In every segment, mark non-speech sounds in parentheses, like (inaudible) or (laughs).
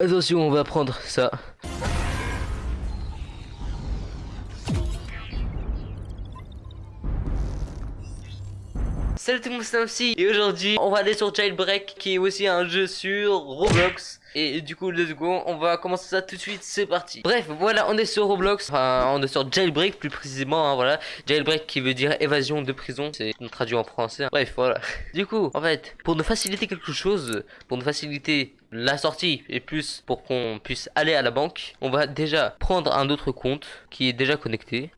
Attention, on va prendre ça. Salut tout le monde, c'est aussi et aujourd'hui on va aller sur Jailbreak qui est aussi un jeu sur Roblox. Et du coup let's go, on va commencer ça tout de suite, c'est parti. Bref, voilà, on est sur Roblox, enfin on est sur Jailbreak plus précisément, hein, voilà. Jailbreak qui veut dire évasion de prison, c'est traduit en français hein. Bref, voilà. (laughs) Du coup, en fait, pour nous faciliter quelque chose, pour nous faciliter la sortie et plus pour qu'on puisse aller à la banque, on va déjà prendre un autre compte qui est déjà connecté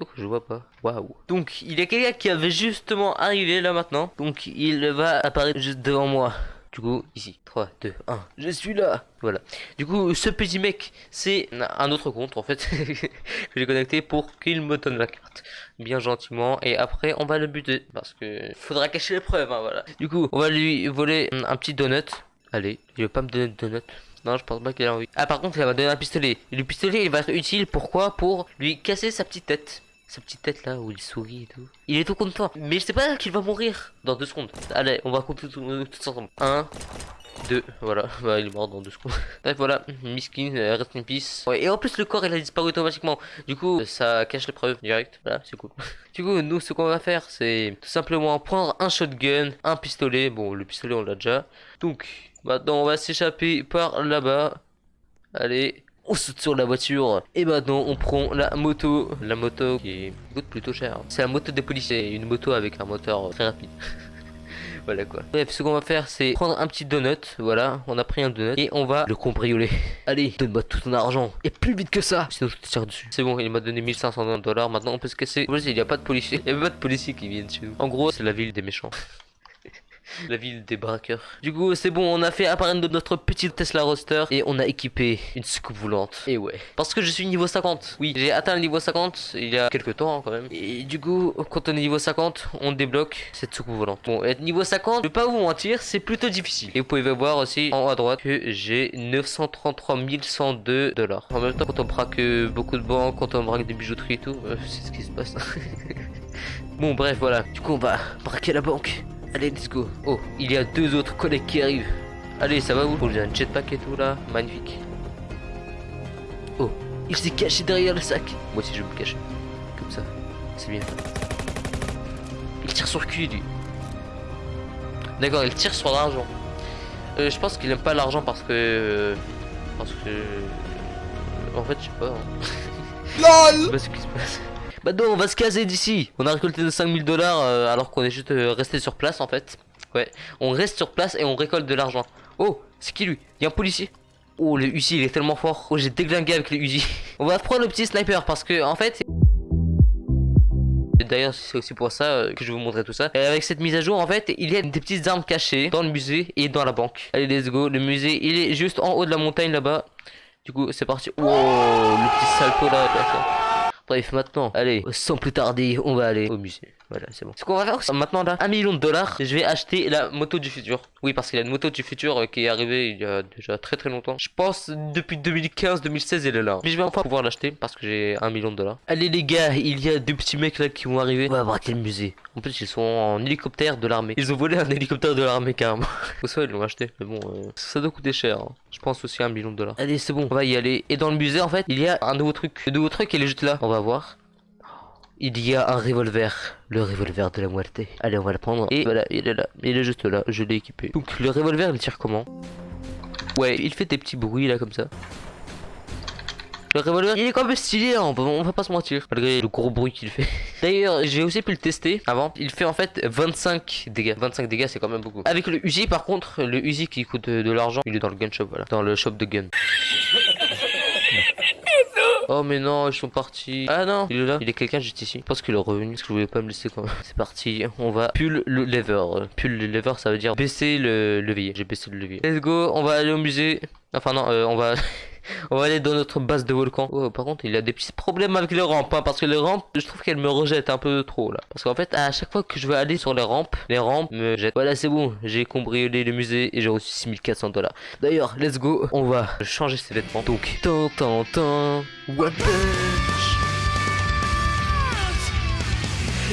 que je vois pas. Waouh. Donc, il y a quelqu'un qui avait justement arrivé là maintenant. Donc, il va apparaître juste devant moi. Du coup, ici, 3, 2, 1, je suis là Voilà. Du coup, ce petit mec, c'est un autre compte, en fait, (laughs) que j'ai connecté pour qu'il me donne la carte. Bien gentiment, et après, on va le buter, parce que faudra cacher les preuves, hein, voilà. Du coup, on va lui voler un petit donut. Allez, il veut pas me donner de donut. Non, je pense pas qu'il a envie. Ah, par contre, il va me donner un pistolet. Et le pistolet, il va être utile, pourquoi? Pour lui casser sa petite tête sa petite tête là où il sourit et tout. Il est tout content. Mais je sais pas qu'il va mourir dans deux secondes. Allez, on va compter tout, ensemble. 1, 2, voilà. (laughs) Bah, il est mort dans deux secondes. (laughs) Bref, voilà. Miskin, euh, rest in peace. Ouais, et en plus, le corps il a disparu automatiquement. Du coup, ça cache les preuves direct. Voilà, c'est cool. (laughs) du coup, nous, ce qu'on va faire, c'est tout simplement prendre un shotgun, un pistolet. Bon, le pistolet, on l'a déjà. Donc, maintenant, on va s'échapper par là-bas. Allez, on saute sur la voiture et maintenant on prend la moto. La moto qui coûte plutôt cher. C'est la moto des policiers une moto avec un moteur très rapide. (laughs) Voilà quoi. Bref ce qu'on va faire c'est prendre un petit donut. Voilà on a pris un donut et on va le cambrioler. (laughs) Allez donne-moi tout ton argent. Et plus vite que ça. Sinon je te tire dessus. C'est bon il m'a donné 1500 dollars. Maintenant on peut se casser. Il n'y a pas de policiers. Il n'y a pas de policiers qui viennent chez nous. En gros c'est la ville des méchants la ville des braqueurs. Du coup, c'est bon, on a fait apparaître notre petite Tesla Roadster et on a équipé une soucoupe volante. Et ouais, parce que je suis niveau 50. Oui, j'ai atteint le niveau 50 il y a quelques temps hein, quand même. Et du coup, quand on est niveau 50, on débloque cette soucoupe volante. Bon, être niveau 50, je vais pas vous mentir, c'est plutôt difficile. Et vous pouvez voir aussi en haut à droite que j'ai 933 102 dollars. En même temps, quand on braque beaucoup de banques, quand on braque des bijouteries et tout, euh, c'est ce qui se passe. (laughs) bon, bref, voilà. Du coup, on va braquer la banque. Allez, let's go. Oh, il y a deux autres collègues qui arrivent. Allez, ça va vous? J'ai un jetpack et tout là. Magnifique. Oh, il s'est caché derrière le sac. Moi aussi, je vais me cacher. Comme ça. C'est bien. Il tire sur le cul, lui. D'accord, il tire sur l'argent. Euh, je pense qu'il aime pas l'argent parce que... parce que... En fait, je sais pas. Hein. LOL Je sais pas ce qui se passe. Bah non, on va se caser d'ici. On a récolté 5000 dollars euh, alors qu'on est juste euh, resté sur place en fait. Ouais, on reste sur place et on récolte de l'argent. Oh, c'est qui lui? Il y a un policier. Oh, le Uzi, il est tellement fort. Oh, j'ai déglingué avec le Uzi. (laughs) on va prendre le petit sniper parce que en fait... D'ailleurs, c'est aussi pour ça euh, que je vais vous montrer tout ça. Et avec cette mise à jour, en fait, il y a des petites armes cachées dans le musée et dans la banque. Allez, let's go. Le musée, il est juste en haut de la montagne là-bas. Du coup, c'est parti. Oh, le petit salto là. Bref, maintenant, allez, sans plus tarder, on va aller au musée. Voilà, c'est bon. Ce qu'on va faire, maintenant là, un million de dollars, je vais acheter la moto du futur. Oui, parce qu'il y a une moto du futur euh, qui est arrivée il y a déjà très très longtemps. Je pense depuis 2015-2016, elle est là. Mais je vais enfin pouvoir l'acheter parce que j'ai un million de dollars. Allez les gars, il y a deux petits mecs là qui vont arriver. On va braquer le musée. En plus, ils sont en hélicoptère de l'armée. Ils ont volé un hélicoptère de l'armée carrément. (laughs) Ou soit ils l'ont acheté. Mais bon, euh, ça doit coûter cher. Hein. Je pense aussi un million de dollars. Allez, c'est bon, on va y aller. Et dans le musée, en fait, il y a un nouveau truc. Le nouveau truc, il est juste là. On va voir. Il y a un revolver, le revolver de la muerte. Allez, on va le prendre. Et voilà, il est là. Il est juste là, je l'ai équipé. Donc, le revolver, il tire comment? Ouais, il fait des petits bruits là, comme ça. Le revolver, il est quand même stylé, hein, on, va, pas se mentir. Malgré le gros bruit qu'il fait. (laughs) D'ailleurs, j'ai aussi pu le tester avant. Il fait en fait 25 dégâts. 25 dégâts, c'est quand même beaucoup. Avec le Uzi, par contre, le Uzi qui coûte de, l'argent, il est dans le gun shop, voilà. Dans le shop de gun. (laughs) Oh mais non, ils sont partis. Ah non, il est là. Il est quelqu'un juste ici. Je pense qu'il est revenu parce que je voulais pas me laisser quand même. C'est parti. On va pull le lever. Pull le lever, ça veut dire baisser le levier. J'ai baissé le levier. Let's go. On va aller au musée. Enfin non, euh, on va... (laughs) On va aller dans notre base de volcan. Oh, par contre, il a des petits problèmes avec les rampes. Hein, parce que les rampes, je trouve qu'elles me rejettent un peu trop là. Parce qu'en fait, à chaque fois que je veux aller sur les rampes, les rampes me jettent. Voilà, c'est bon. J'ai cambriolé le musée et j'ai reçu 6400 dollars. D'ailleurs, let's go. On va changer ses vêtements. Donc, tant, tant, tant. One Punch.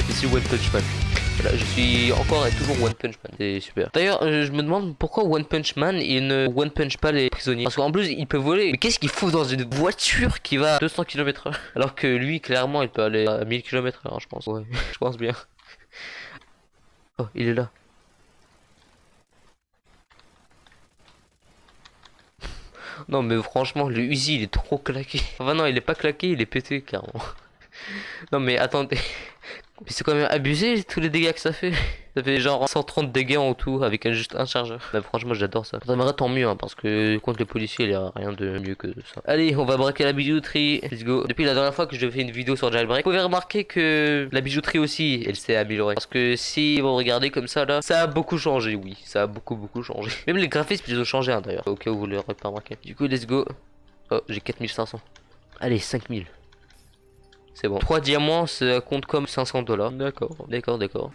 Ici One Punch Man. Je suis encore et toujours One Punch Man. C'est super. D'ailleurs, euh, je me demande pourquoi One Punch Man il ne One Punch pas les prisonniers. Parce qu'en plus, il peut voler. Mais qu'est-ce qu'il fout dans une voiture qui va à 200 km/h (laughs) Alors que lui, clairement, il peut aller à 1000 km/h, je pense. (laughs) Je pense bien. (laughs) Oh, il est là. Non mais franchement le Uzi il est trop claqué. Enfin non il est pas claqué il est pété carrément. Non mais attendez. Mais c'est quand même abusé tous les dégâts que ça fait. (laughs) Ça fait genre 130 dégâts en tout avec juste un chargeur. Mais franchement j'adore ça. Ça tant mieux hein, parce que contre les policiers il y a rien de mieux que ça. Allez on va braquer la bijouterie. Let's go. Depuis la dernière fois que je fais une vidéo sur Jailbreak, vous pouvez remarquer que la bijouterie aussi elle s'est améliorée. Parce que si vous regardez comme ça là, ça a beaucoup changé oui. Ça a beaucoup beaucoup changé. (laughs) Même les graphismes ils ont changé hein, d'ailleurs. Au cas où vous l'aurez pas remarqué. Du coup let's go. Oh j'ai 4500. Allez 5000. C'est bon. 3 diamants, ça compte comme 500 dollars. D'accord, d'accord, d'accord.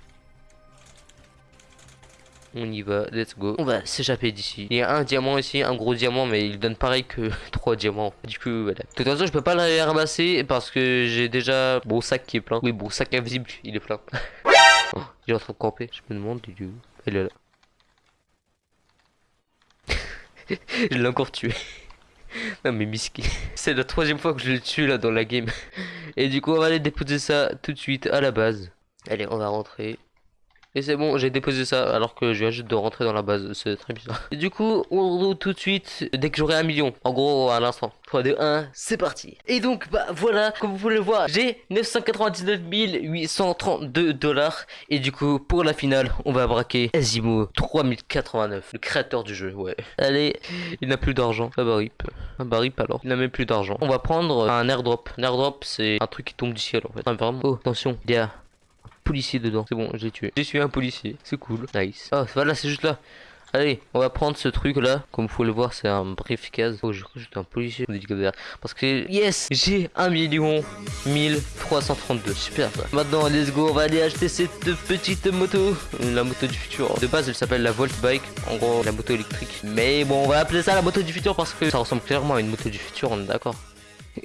On y va, let's go. On va s'échapper d'ici. Il y a un diamant ici, un gros diamant, mais il donne pareil que (laughs) 3 diamants. Du coup, voilà. De toute façon, je peux pas le ramasser parce que j'ai déjà mon sac qui est plein. Oui, bon sac invisible, il est plein. (laughs) oh, il est en train de camper. Je me demande, il est où Elle est là. (laughs) je l'ai encore tué. Non mais Miski. (laughs) C'est la troisième fois que je le tue là dans la game. Et du coup on va aller déposer ça tout de suite à la base. Allez on va rentrer. Et c'est bon, j'ai déposé ça alors que je viens juste de rentrer dans la base, c'est très bizarre. Et du coup, on roule tout de suite dès que j'aurai un million. En gros, à l'instant. 3, 2, 1, c'est parti. Et donc, bah voilà, comme vous pouvez le voir, j'ai 999 832 dollars. Et du coup, pour la finale, on va braquer Azimo 3089, le créateur du jeu, ouais. Allez, il n'a plus d'argent. Ah bah rip. Ah bah rip alors. Il n'a même plus d'argent. On va prendre un airdrop. Un airdrop, c'est un truc qui tombe du ciel en fait. vraiment. Oh, attention, il y a policier dedans. C'est bon, j'ai tué. J'ai tué un policier. C'est cool. Nice. Oh, voilà, c'est juste là. Allez, on va prendre ce truc là. Comme vous pouvez le voir, c'est un briefcase. Oh, je crois que j'étais un policier. Parce que, yes, j'ai 1 million 1332. Super. Maintenant, let's go. On va aller acheter cette petite moto. La moto du futur. De base, elle s'appelle la Volt Bike. En gros, la moto électrique. Mais bon, on va appeler ça la moto du futur parce que ça ressemble clairement à une moto du futur. On est d'accord. (laughs)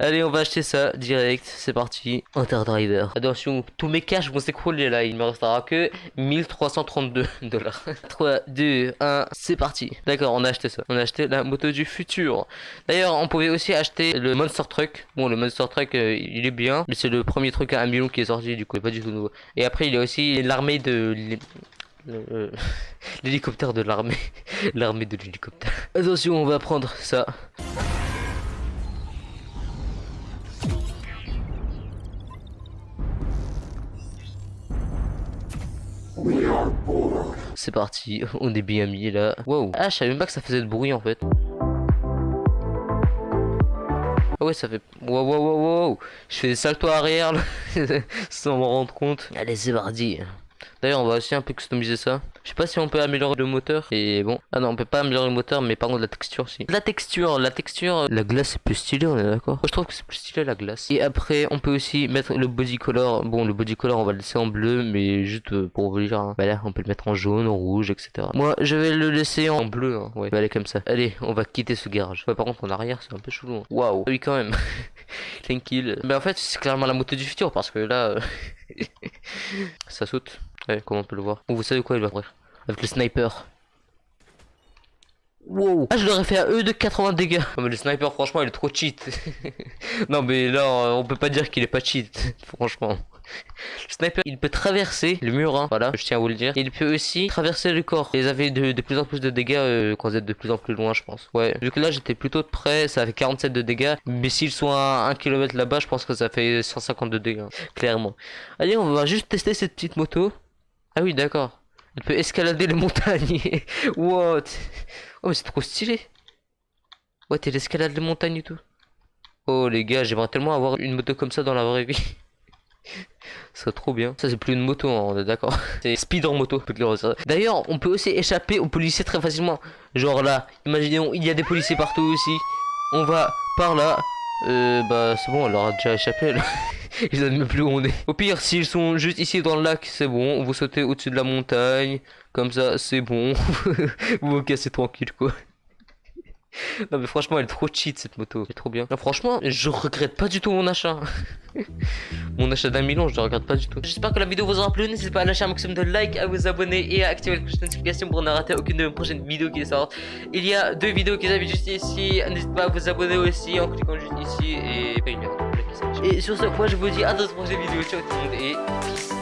Allez, on va acheter ça direct. C'est parti. Interdriver. Attention, tous mes cash vont s'écrouler là. Il me restera que 1332 dollars. 3, 2, 1, c'est parti. D'accord, on a acheté ça. On a acheté la moto du futur. D'ailleurs, on pouvait aussi acheter le Monster Truck. Bon, le Monster Truck, euh, il est bien. Mais c'est le premier truc à 1 million qui est sorti. Du coup, pas du tout nouveau. Et après, il y a aussi l'armée de euh, (laughs) l'hélicoptère de l'armée. (laughs) l'armée de l'hélicoptère. Attention, on va prendre ça. C'est parti, (laughs) on est bien mis là. Wow. Ah, je savais même pas que ça faisait de bruit en fait. Ah ouais, ça fait... Wow, wow, wow, wow. Je fais des saltos arrière là, (laughs) sans m'en rendre compte. Allez, c'est parti. D'ailleurs, on va aussi un peu customiser ça. Je sais pas si on peut améliorer le moteur. Et bon. Ah non, on peut pas améliorer le moteur, mais par contre la texture si. La texture, la texture. La glace est plus stylée, on est d'accord. Je trouve que c'est plus stylé la glace. Et après, on peut aussi mettre le body color. Bon, le body color, on va le laisser en bleu, mais juste euh, pour vous dire. Hein. Voilà, on peut le mettre en jaune, en rouge, etc. Moi, je vais le laisser en bleu. Hein. Ouais, va aller comme ça. Allez, on va quitter ce garage. Ouais, par contre, en arrière, c'est un peu chelou. Hein. Waouh. Oui, quand même. (laughs) Tranquille. Mais en fait, c'est clairement la moto du futur parce que là, euh, (laughs) ça saute. Ouais, comment on peut le voir. Bon, vous savez quoi, il va bref. Avec le sniper. Wow. Ah, je l'aurais fait à eux de 80 dégâts. Non, mais le sniper, franchement, il est trop cheat. (laughs) non, mais là, on peut pas dire qu'il est pas cheat. (laughs) franchement. Le sniper, il peut traverser le mur, hein, voilà, je tiens à vous le dire. Il peut aussi traverser le corps. Ils avaient de, de, plus en plus de dégâts euh, quand vous êtes de plus en plus loin, je pense. Ouais, vu que là, j'étais plutôt de près, ça fait 47 de dégâts. Mais s'ils sont à 1 km là-bas, je pense que ça fait 150 de dégâts, clairement. Allez, on va juste tester cette petite moto. Ah oui, d'accord. Elle peut escalader les montagnes. (laughs) What? Oh, mais c'est trop stylé. Ouais, elle escalade les montagnes et tout. Oh, les gars, j'aimerais tellement avoir une moto comme ça dans la vraie vie. (laughs) Ça trop bien. Ça, c'est plus une moto, hein, on est d'accord. (laughs) C'est speed en moto. D'ailleurs, on peut aussi échapper aux policiers très facilement. Genre là, imaginons, il y a des policiers partout aussi. On va par là. Euh, bah, c'est bon, elle leur a déjà échappé là. (laughs) Ils même plus où est. Au pire, s'ils sont juste ici dans le lac, c'est bon. Vous sautez au-dessus de la montagne. Comme ça, c'est bon. (laughs) vous vous cassez tranquille, quoi. (laughs) non mais franchement elle est trop cheat cette moto, c'est trop bien. Franchement je regrette pas du tout mon achat. mon achat d'un million je le regrette pas du tout. J'espère que la vidéo vous aura plu, n'hésitez pas à lâcher un maximum de likes, à vous abonner et à activer la cloche de notification pour ne rater aucune de mes prochaines vidéos qui sortent. Il y a deux vidéos qui s'affichent juste ici, n'hésitez pas à vous abonner aussi en cliquant juste ici et Et sur ce, moi je vous dis à dans une prochaine vidéo, ciao tout le monde et peace